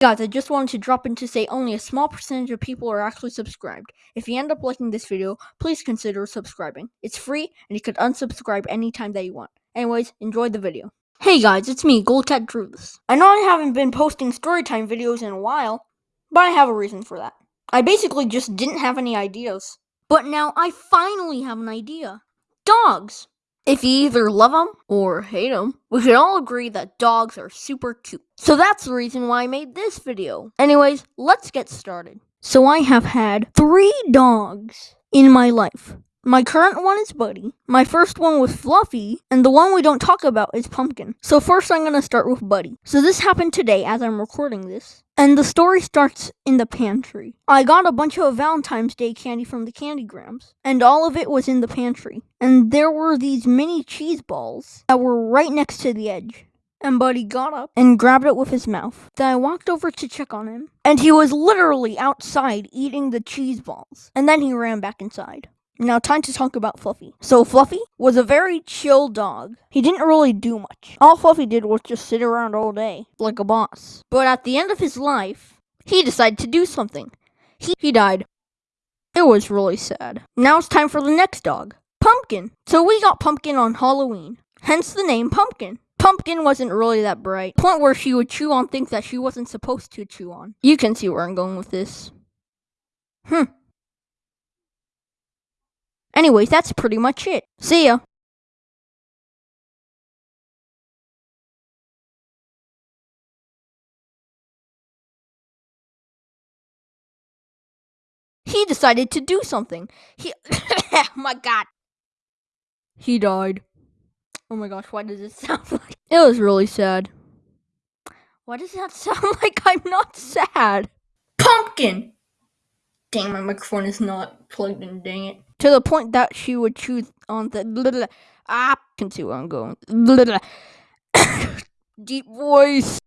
Guys, I just wanted to drop in to say only a small percentage of people are actually subscribed. If you end up liking this video, please consider subscribing. It's free, and you can unsubscribe anytime that you want. Anyways, enjoy the video. Hey guys, it's me, Goldcat Druths. I know I haven't been posting storytime videos in a while, but I have a reason for that. I basically just didn't have any ideas. But now I finally have an idea. Dogs! If you either love them or hate them, we can all agree that dogs are super cute. So that's the reason why I made this video. Anyways, let's get started. So I have had three dogs in my life. My current one is Buddy, my first one was Fluffy, and the one we don't talk about is Pumpkin. So first I'm gonna start with Buddy. So this happened today as I'm recording this. And the story starts in the pantry. I got a bunch of Valentine's Day candy from the Candy Grams, and all of it was in the pantry. And there were these mini cheese balls that were right next to the edge. And Buddy got up and grabbed it with his mouth. Then I walked over to check on him, and he was literally outside eating the cheese balls. And then he ran back inside. Now, time to talk about Fluffy. So, Fluffy was a very chill dog. He didn't really do much. All Fluffy did was just sit around all day, like a boss. But at the end of his life, he decided to do something. He, he died. It was really sad. Now it's time for the next dog, Pumpkin. So, we got Pumpkin on Halloween, hence the name Pumpkin. Pumpkin wasn't really that bright. Point where she would chew on things that she wasn't supposed to chew on. You can see where I'm going with this. Hmm. Anyways, that's pretty much it. See ya. He decided to do something. He. my god. He died. Oh my gosh, why does it sound like. It was really sad. Why does that sound like I'm not sad? Pumpkin! Dang, my microphone is not plugged in, dang it. To the point that she would choose on the blah, ah, can see where I'm going. Blah, Deep voice.